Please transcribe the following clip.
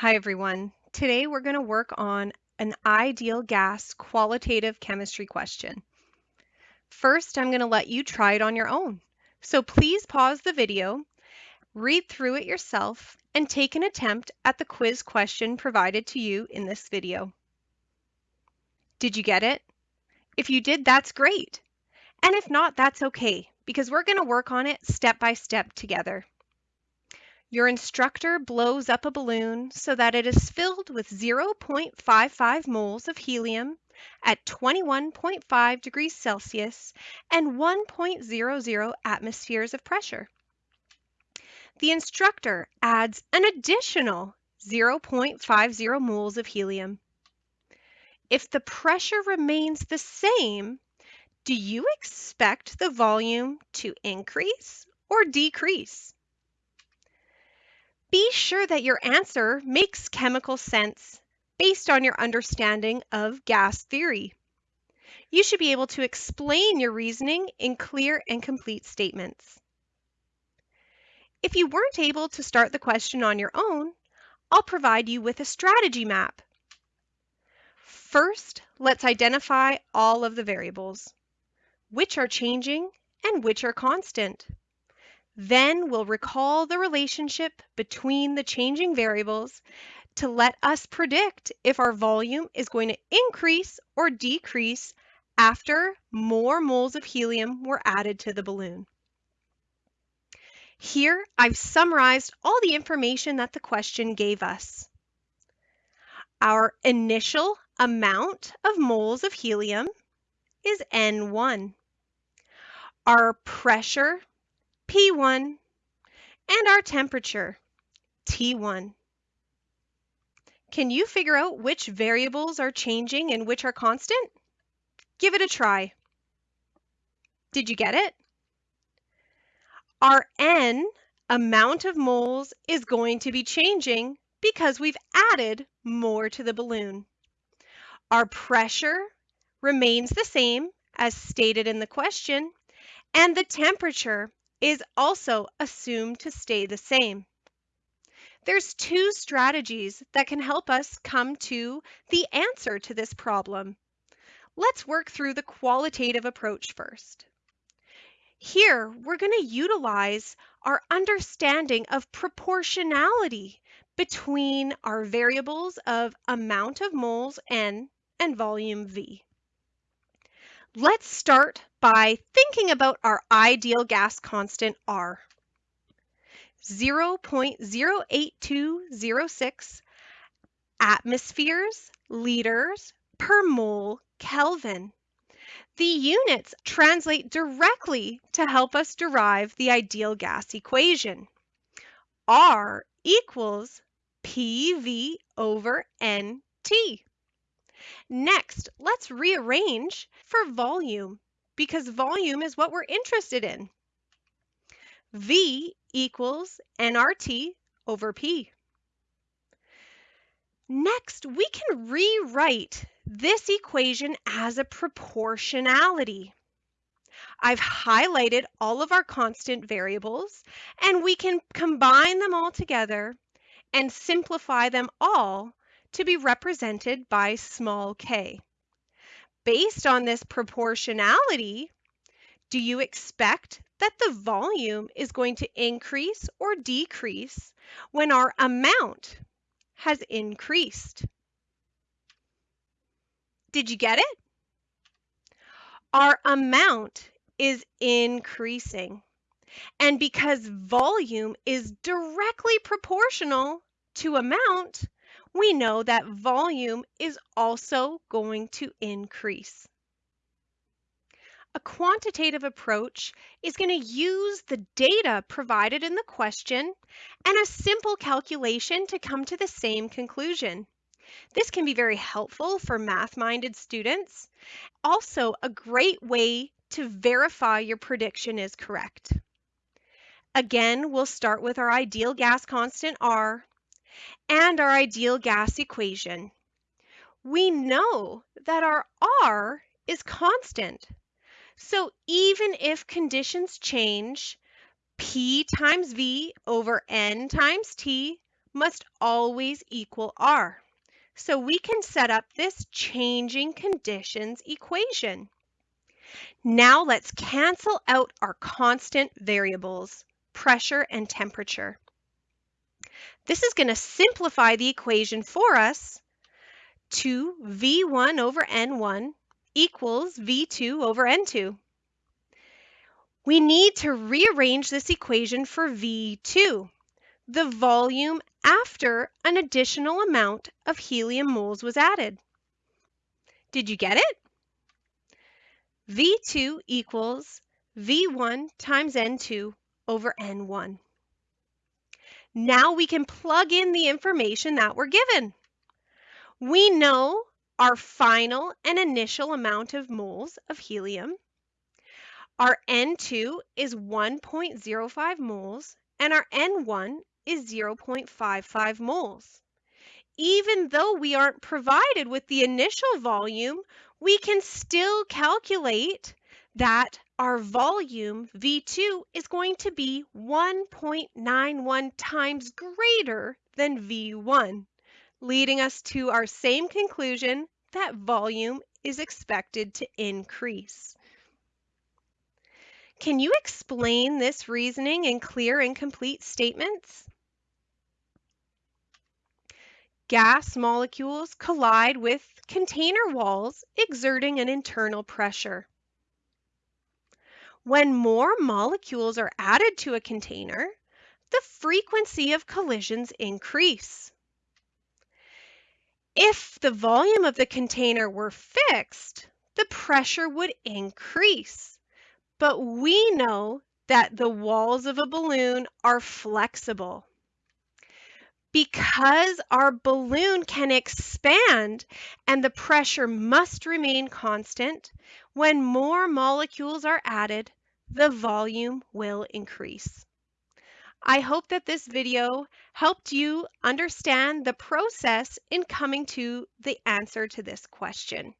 Hi everyone. Today we're going to work on an ideal gas qualitative chemistry question. First, I'm going to let you try it on your own. So please pause the video, read through it yourself, and take an attempt at the quiz question provided to you in this video. Did you get it? If you did, that's great. And if not, that's okay, because we're going to work on it step by step together. Your instructor blows up a balloon so that it is filled with 0.55 moles of helium at 21.5 degrees Celsius and 1.00 atmospheres of pressure. The instructor adds an additional 0.50 moles of helium. If the pressure remains the same, do you expect the volume to increase or decrease? Be sure that your answer makes chemical sense based on your understanding of gas theory. You should be able to explain your reasoning in clear and complete statements. If you weren't able to start the question on your own, I'll provide you with a strategy map. First, let's identify all of the variables, which are changing and which are constant. Then we'll recall the relationship between the changing variables to let us predict if our volume is going to increase or decrease after more moles of helium were added to the balloon. Here, I've summarized all the information that the question gave us. Our initial amount of moles of helium is N1. Our pressure P1, and our temperature, T1. Can you figure out which variables are changing and which are constant? Give it a try. Did you get it? Our N amount of moles is going to be changing because we've added more to the balloon. Our pressure remains the same as stated in the question, and the temperature is also assumed to stay the same. There's two strategies that can help us come to the answer to this problem. Let's work through the qualitative approach first. Here, we're going to utilize our understanding of proportionality between our variables of amount of moles N and volume V. Let's start by thinking about our ideal gas constant R. 0.08206 atmospheres, liters per mole Kelvin. The units translate directly to help us derive the ideal gas equation. R equals PV over NT. Next, let's rearrange for volume because volume is what we're interested in. V equals nRT over P. Next, we can rewrite this equation as a proportionality. I've highlighted all of our constant variables, and we can combine them all together and simplify them all to be represented by small k. Based on this proportionality, do you expect that the volume is going to increase or decrease when our amount has increased? Did you get it? Our amount is increasing. And because volume is directly proportional to amount, we know that volume is also going to increase. A quantitative approach is going to use the data provided in the question and a simple calculation to come to the same conclusion. This can be very helpful for math-minded students. Also, a great way to verify your prediction is correct. Again, we'll start with our ideal gas constant R and our ideal gas equation. We know that our R is constant. So even if conditions change, P times V over N times T must always equal R. So we can set up this changing conditions equation. Now let's cancel out our constant variables, pressure and temperature. This is going to simplify the equation for us to V1 over N1 equals V2 over N2. We need to rearrange this equation for V2, the volume after an additional amount of helium moles was added. Did you get it? V2 equals V1 times N2 over N1. Now we can plug in the information that we're given. We know our final and initial amount of moles of helium. Our N2 is 1.05 moles and our N1 is 0.55 moles. Even though we aren't provided with the initial volume, we can still calculate that our volume, V2, is going to be 1.91 times greater than V1, leading us to our same conclusion that volume is expected to increase. Can you explain this reasoning in clear and complete statements? Gas molecules collide with container walls, exerting an internal pressure. When more molecules are added to a container, the frequency of collisions increase. If the volume of the container were fixed, the pressure would increase. But we know that the walls of a balloon are flexible. Because our balloon can expand and the pressure must remain constant, when more molecules are added, the volume will increase. I hope that this video helped you understand the process in coming to the answer to this question.